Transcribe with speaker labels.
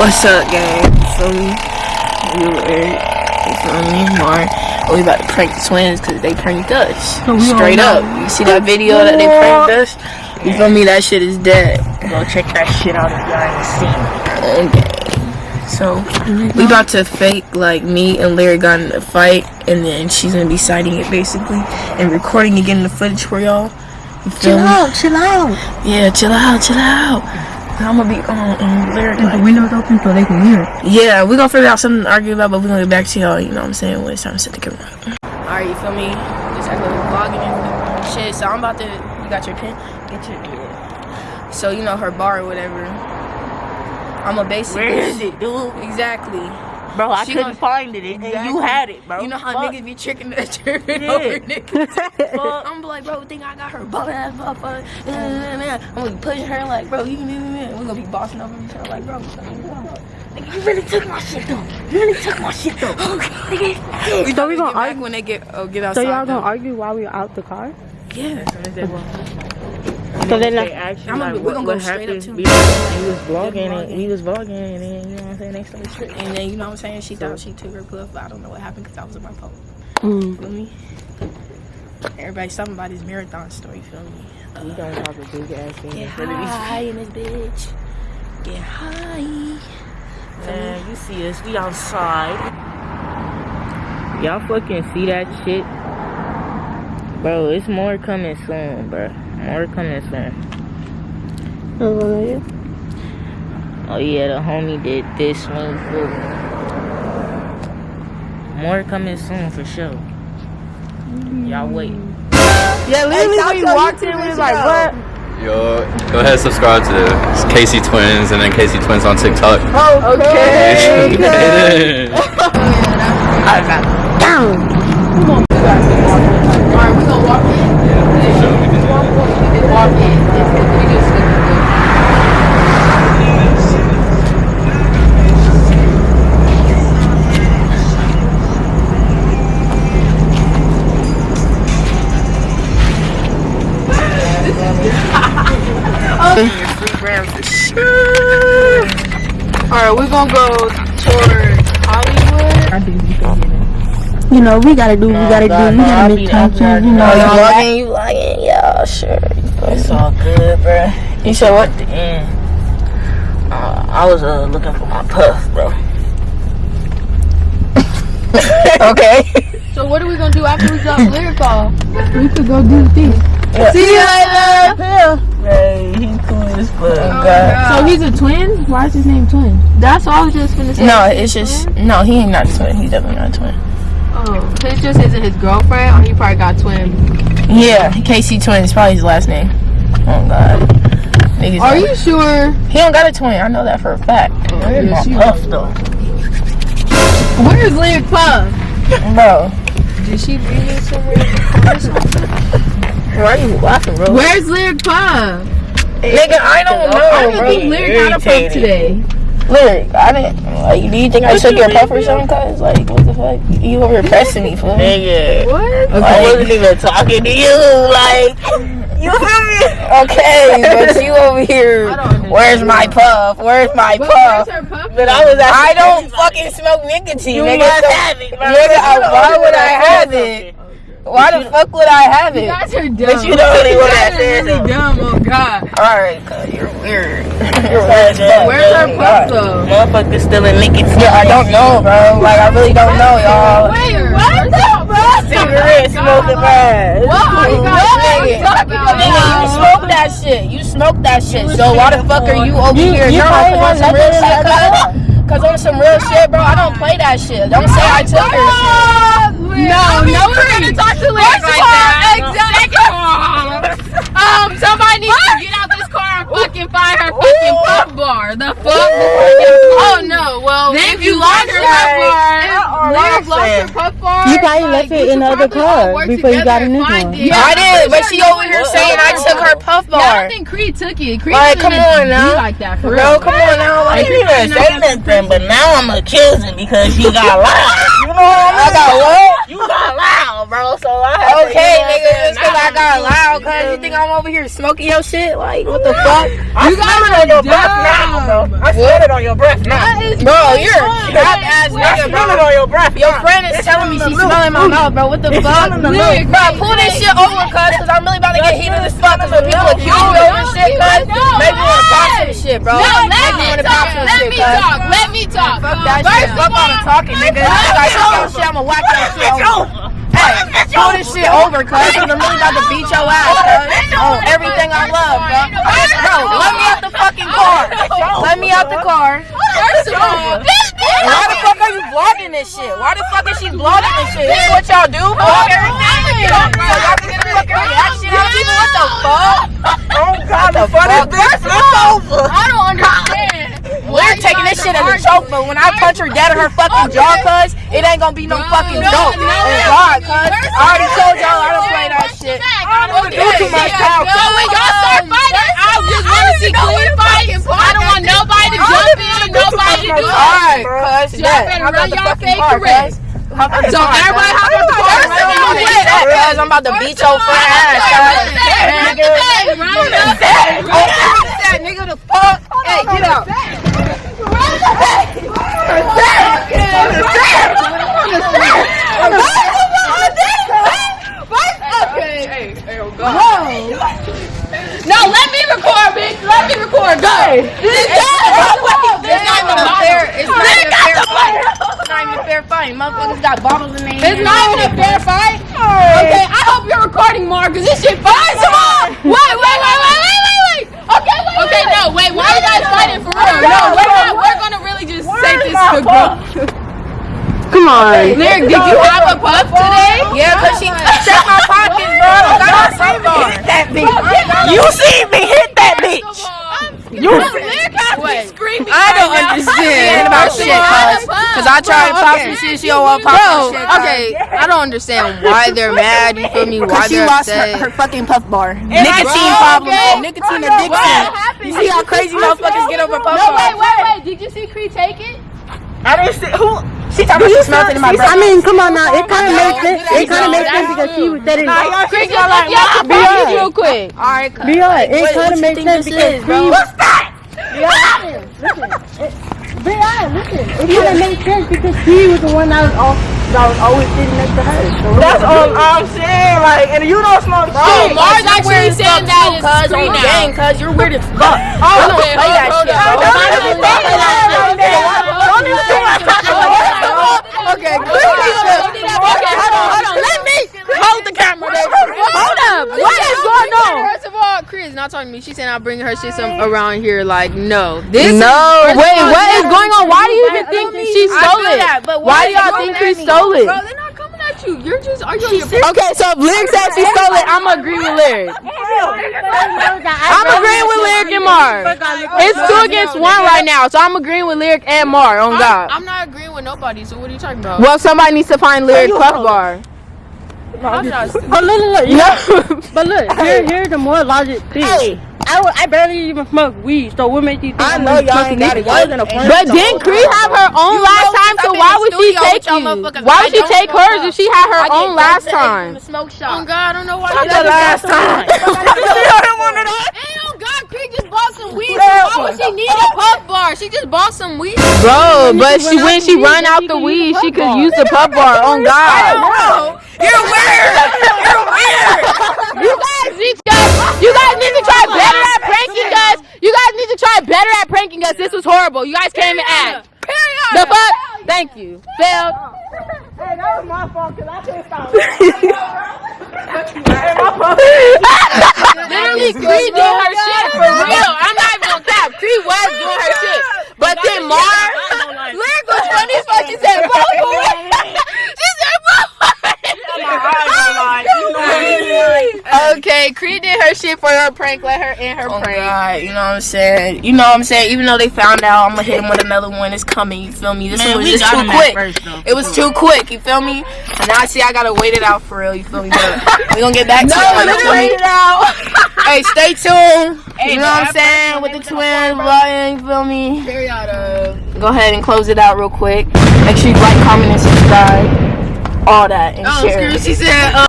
Speaker 1: What's up, gang? So we, we were, you feel me, and we about to prank the twins because they pranked us. Straight up. You see that video that they pranked us? You feel me? That shit is dead.
Speaker 2: Go check that shit out if y'all ain't seen it.
Speaker 1: Okay. So we about to fake like me and Larry got in a fight, and then she's gonna be citing it basically and recording getting the footage for y'all.
Speaker 2: Chill
Speaker 1: me?
Speaker 2: out, chill out.
Speaker 1: Yeah, chill out, chill out. I'm gonna be on um, Larry.
Speaker 2: The
Speaker 1: Like,
Speaker 2: window's open so they can hear it.
Speaker 1: yeah, we gonna figure out something to argue about, but we gonna get back to y'all. You know what I'm saying? When it's time to set the camera up. All right, you feel me? Just like a little vlogging and shit. So I'm about to. You got your pen? Get your. Yeah. So you know her bar or whatever. I'm a basic.
Speaker 2: Where is it, dude?
Speaker 1: Exactly.
Speaker 2: Bro, I
Speaker 1: She
Speaker 2: couldn't find it, and
Speaker 1: Exactly.
Speaker 2: you had it, bro.
Speaker 1: You know how
Speaker 2: Fuck.
Speaker 1: niggas be tricking the tripping
Speaker 2: Yeah.
Speaker 1: over niggas. I'm like, bro, think I got her butt ass motherfucker. I'm gonna be pushing her like, bro, you We're gonna be bossing over each other like, bro. Nigga, you really took my shit though. You really took my shit though. Nigga, we
Speaker 2: So we gonna argue-
Speaker 1: when they get oh get
Speaker 2: So
Speaker 1: outside.
Speaker 2: y'all gonna argue while we out the car?
Speaker 1: Yeah.
Speaker 2: So then
Speaker 3: they actually,
Speaker 1: I'm
Speaker 3: like
Speaker 1: gonna-
Speaker 3: we're
Speaker 1: gonna
Speaker 3: what
Speaker 1: go straight up to
Speaker 3: We,
Speaker 1: him.
Speaker 3: we was vlogging
Speaker 1: vlogging.
Speaker 3: and we was vlogging and then you know what I'm saying they started tripping.
Speaker 1: And then you know what I'm saying? She thought she took her puff, but I don't know what happened because I was in my phone.
Speaker 2: mm,
Speaker 1: Feel me? Everybody's talking about his marathon story. Feel me?
Speaker 3: We gonna talk a big ass thing
Speaker 1: Get
Speaker 3: in front of these
Speaker 1: high in this bitch. Get high.
Speaker 3: Man, you see us, we outside. Y'all fucking see that shit? Bro, it's more coming soon, bro. More coming soon. Oh yeah, the homie did this one too. More coming soon for sure. Y'all wait.
Speaker 2: yeah, literally when you walked in, we was like, what?
Speaker 4: Yo, go ahead and subscribe to Casey Twins and then Casey Twins on TikTok.
Speaker 2: Okay.
Speaker 1: Alright, Alright, we're gonna go towards Hollywood.
Speaker 2: You know, we gotta do, we gotta do, we gotta make content, you know.
Speaker 1: you vlogging? You vlogging? Yeah, sure.
Speaker 3: It's all good, bro.
Speaker 1: You said what?
Speaker 3: the end. Uh, I was uh, looking for my puff, bro.
Speaker 1: Okay.
Speaker 5: So what are we gonna do after we drop lyrical?
Speaker 2: We could go do the thing.
Speaker 1: See you later.
Speaker 3: Hey, he cool as fuck.
Speaker 2: So he's a twin? Why is his name Twin?
Speaker 5: That's all I was just gonna say.
Speaker 1: No, it's just no. He ain't not a twin. He's definitely not a twin.
Speaker 5: Oh, his just isn't his girlfriend, or he probably got twin.
Speaker 1: Yeah, KC twin is probably his last name. Oh God. Niggas
Speaker 5: Are you sure?
Speaker 1: He don't got a twin. I know that for a fact.
Speaker 3: Oh, Where's my puff, though?
Speaker 5: Where's Lyric Puff?
Speaker 1: Bro,
Speaker 5: Did she bring it somewhere?
Speaker 1: why are you laughing, bro?
Speaker 5: Where's Lyric Puff?
Speaker 1: Nigga, I don't know.
Speaker 5: I
Speaker 1: know,
Speaker 5: don't
Speaker 1: bro.
Speaker 5: think Lyric got a puff
Speaker 3: irritated.
Speaker 5: today.
Speaker 1: Lyric, I didn't. Like, do you think I took your puff or something? Cause like, what the fuck? You over here pressing me, fool?
Speaker 3: Nigga.
Speaker 5: What?
Speaker 3: I wasn't even talking to you. Like, you feel me?
Speaker 1: Okay, but you over here.
Speaker 5: I don't understand.
Speaker 1: Where's my puff? Where's my
Speaker 5: But
Speaker 1: puff?
Speaker 5: where's her puff?
Speaker 3: But I was
Speaker 1: I don't fucking smoke nicotine,
Speaker 3: You
Speaker 1: nigga.
Speaker 3: must
Speaker 1: so-
Speaker 3: have it.
Speaker 1: Nigga,
Speaker 3: the
Speaker 1: uh,
Speaker 3: why
Speaker 1: would I have it? Why the fuck would I have
Speaker 5: You
Speaker 1: it?
Speaker 5: guys are dumb.
Speaker 3: But you the only one that
Speaker 5: You guys are really dumb. Oh God.
Speaker 1: Alright, cuz you're weird. you're
Speaker 3: Where's
Speaker 1: weird. as fuck.
Speaker 5: Where's her oh puff though?
Speaker 3: Motherfucker still in nicotine.
Speaker 1: Yeah, I don't know, bro. Like, I really don't know, y'all.
Speaker 5: Wait, what the fuck?
Speaker 3: Cigarette smoking ass.
Speaker 5: What are you guys
Speaker 1: Nigga,
Speaker 5: talking
Speaker 1: nigga, you smoke that shit. You smoke that shit. So why the fuck are you over here?
Speaker 3: you
Speaker 1: No,
Speaker 3: probably
Speaker 1: cause on some real shit,
Speaker 3: like
Speaker 1: cuz. Cause on some real shit, bro, I don't play that shit. Don't say I took her shit.
Speaker 5: No, no one's gonna talk to Lyric like that. Exactly. Um, somebody needs to get out this car and fucking find her fucking puff bar. The fuck? Oh no. Well, if you lost her puff bar, Lyric lost her puff bar.
Speaker 2: You probably
Speaker 5: like,
Speaker 2: left it in the other car before you got
Speaker 5: together
Speaker 2: in this
Speaker 5: and find
Speaker 2: one.
Speaker 5: it.
Speaker 1: I did, but she over here saying I took her puff
Speaker 5: Yeah, I think Cree took it. Cree
Speaker 1: Like, come on now.
Speaker 5: like that for
Speaker 1: Bro,
Speaker 5: real.
Speaker 1: come on now.
Speaker 3: I
Speaker 1: Like,
Speaker 3: didn't even say nothing, but now I'm accusing because you got loud. You know what I mean?
Speaker 1: I got what?
Speaker 3: You
Speaker 6: got loud, bro. So I
Speaker 1: Okay,
Speaker 6: you know what I'm
Speaker 1: nigga,
Speaker 6: saying?
Speaker 1: just cause I got
Speaker 6: you
Speaker 1: loud, cause you think I'm over here smoking your shit? Like, what the fuck?
Speaker 6: I got it on your breath now, bro. I smell it on your breath now.
Speaker 1: Bro, you're a cap ass
Speaker 6: I
Speaker 1: nigga,
Speaker 6: smell
Speaker 1: bro.
Speaker 6: it on your breath.
Speaker 1: Your friend is telling me she's smelling my mouth, bro. What the fuck? Bro, pull this shit over, cuz, cause I'm really about to get heated as fuck. Cause when people accuse me over shit, cuz, make me wanna pop some shit, bro.
Speaker 5: No, let
Speaker 1: me
Speaker 5: talk. Let me talk. Let me talk.
Speaker 1: Fuck that shit. Fuck all the talking, nigga. You guys your shit, I'ma whack your shit over. Hey, pull this shit over, cuz, cause I'm really about to beat your ass, cuz. On oh, everything I love, bro. Bro, let me out the fucking car. Let me out the car.
Speaker 5: First of all,
Speaker 1: why the fuck are you vlogging this shit? Why the fuck is she vlogging this shit? This is what y'all do? Vlog everything? Y'all can fucking reaction out of people? What the fuck?
Speaker 6: Oh God, the funny
Speaker 1: fuck?
Speaker 6: bitch flip over.
Speaker 5: I don't understand.
Speaker 1: We're taking this shit as a joke, but when I punch her dead in her fucking jaw, cuz, it ain't gonna be no fucking joke. Oh God, cuz. I already told y'all I don't play that shit.
Speaker 5: I don't
Speaker 6: do too much talking.
Speaker 5: So when y'all start fighting, I just want to see clean fights. I don't want nobody to jump in, nobody to do
Speaker 1: Alright,
Speaker 5: that.
Speaker 1: cuz,
Speaker 5: Y'all
Speaker 1: bet.
Speaker 5: better run y'all fake
Speaker 1: car,
Speaker 5: career.
Speaker 1: cuz. Hop out the
Speaker 5: So
Speaker 1: car,
Speaker 5: everybody hop out the car.
Speaker 1: First of all, with that, cuz, I'm about to beat your friend ass, cuz. That nigga. the fuck. Hey, get out.
Speaker 5: No, let me record, bitch. Let me record. Go. This
Speaker 1: It's not even a fair. It's not even a fair fight. It's not even a fair fight. Motherfuckers got bottles in their hands.
Speaker 5: It's not even a fair fight. Okay, I hope you're recording more because this shit fire. Come on. Wait, wait, wait, wait, wait, wait, wait. Okay, wait. Okay, no, wait. Why are you guys fighting for real? No, we're not. We're gonna really just say this to grow.
Speaker 2: Come on.
Speaker 5: Lyric, did you have a puff today?
Speaker 1: Yeah, cause she checked my pockets, bro. I don't got my phone on.
Speaker 6: That bitch. You see me hit that bitch.
Speaker 5: You Lyric has me screaming.
Speaker 1: I don't understand about shit, cuz. Cause I tried to pop some shit, she don't want pop some shit. cuz.
Speaker 7: Okay, I don't understand why they're mad. You feel me? Why
Speaker 1: Cause she
Speaker 7: they're
Speaker 1: lost her,
Speaker 7: upset.
Speaker 1: her fucking puff bar. Nicotine problem. Nicotine addiction. You see how crazy motherfuckers get over puff
Speaker 5: No,
Speaker 1: bars?
Speaker 5: wait, wait, wait. Did you see Cree take it?
Speaker 6: I didn't see who.
Speaker 1: She talking about she smelled it in my breath.
Speaker 2: I mean, come on now. It kind of makes sense. It kind of makes sense because she was setting.
Speaker 6: Nah, y'all
Speaker 5: Cree,
Speaker 6: shit
Speaker 5: just
Speaker 6: smell
Speaker 5: look
Speaker 6: like
Speaker 5: your
Speaker 6: my
Speaker 5: pockets real quick.
Speaker 1: Alright, cuz.
Speaker 2: Be honest. It kind of makes sense because
Speaker 1: is, bro?
Speaker 2: What's that? Be honest. Listen. It, be. Listen. It kind of makes sense because she was the one that was all that was always sitting next to her. So
Speaker 6: That's all I'm saying. Like, and you don't smoke
Speaker 1: Bro,
Speaker 6: shit.
Speaker 5: Mars
Speaker 1: like,
Speaker 5: actually
Speaker 1: weird
Speaker 5: saying that
Speaker 1: too,
Speaker 5: is
Speaker 1: cuz,
Speaker 5: free
Speaker 1: on the
Speaker 5: now.
Speaker 1: game, cuz you're weird as fuck.
Speaker 6: Oh,
Speaker 1: I don't
Speaker 5: okay,
Speaker 1: play that
Speaker 5: hold
Speaker 1: shit,
Speaker 5: on.
Speaker 1: bro.
Speaker 6: Don't
Speaker 1: I
Speaker 6: even
Speaker 1: don't
Speaker 6: talk
Speaker 1: play that
Speaker 6: about
Speaker 1: shit.
Speaker 6: that. Don't even talk about that.
Speaker 1: Okay,
Speaker 5: Okay, hold on, hold on. Let me
Speaker 1: hold the camera there.
Speaker 7: Hold up. What is going on?
Speaker 5: First of all,
Speaker 7: Chris not talking to me. She said I'll bring her shit some around here. Like, no. This
Speaker 3: No,
Speaker 7: is,
Speaker 3: wait,
Speaker 7: all,
Speaker 3: what
Speaker 7: this
Speaker 3: is going on? Why do you even think she stole it?
Speaker 1: that, but
Speaker 3: Why
Speaker 1: why
Speaker 3: do y'all think
Speaker 1: she
Speaker 3: stole it?
Speaker 7: Bro, they're not coming at you. You're just arguing your
Speaker 3: Okay, so if Lyric said she stole it, I'm agreeing with Lyric. I'm agreeing with Lyric and Mar. It's two against one right now, so I'm agreeing with Lyric and Mar on God.
Speaker 7: I'm not agreeing with nobody. So what are you talking about?
Speaker 3: Well, somebody needs to find Lyric Puff Bar.
Speaker 2: But look, look, look.
Speaker 3: No.
Speaker 2: But look, here, here's the more logic thing. I, wa- I barely even smoke weed, so what makes you think
Speaker 1: I
Speaker 2: I'm
Speaker 1: know
Speaker 2: gonna
Speaker 1: y'all
Speaker 2: smoke
Speaker 1: ain't got it.
Speaker 2: weed?
Speaker 1: Y'all was in a point.
Speaker 3: But didn't Cree have her own last time? So why would she take you? Why would she take hers if she had her own last time?
Speaker 1: Smoke shop.
Speaker 7: Oh
Speaker 1: shop.
Speaker 7: God, I don't know why.
Speaker 6: Not
Speaker 7: you
Speaker 6: the last time. You don't want to know.
Speaker 7: Hey, oh God, Cree just bought some weed. So why would she need a puff bar? She just bought some weed.
Speaker 3: Bro, but she when she run out the weed, she could use the puff bar. On God.
Speaker 1: You're weird. You're weird.
Speaker 3: You guys need to you guys need to try better at pranking us. You guys need to try better at pranking us. This was horrible. You guys came and act. The fuck? Thank you. Failed.
Speaker 6: Hey, that was my fault because I couldn't stop. Hey, my fault.
Speaker 3: Literally, Cree did her shit for real. I'm not even gonna cap. Cree was doing her shit. But then Mar, Lyric was funny as fuck. She said, "Bro, She said, Okay, Cree did her shit for her prank. Let her in her
Speaker 1: Oh
Speaker 3: prank.
Speaker 1: God, you know what I'm saying? You know what I'm saying? Even though they found out, I'm gonna hit him with another one. It's coming. You feel me? This one was just too quick. it was too quick. You feel me? And now I see I gotta wait it out for real. You feel me? But we gonna get back to it. You feel me? Hey, stay tuned. you know what I'm saying? With the twins, vlogging. You feel me? Go ahead and close it out real quick. Make sure you like, comment, and subscribe. all that and
Speaker 5: Oh,
Speaker 1: share.
Speaker 5: screw. She said, uh,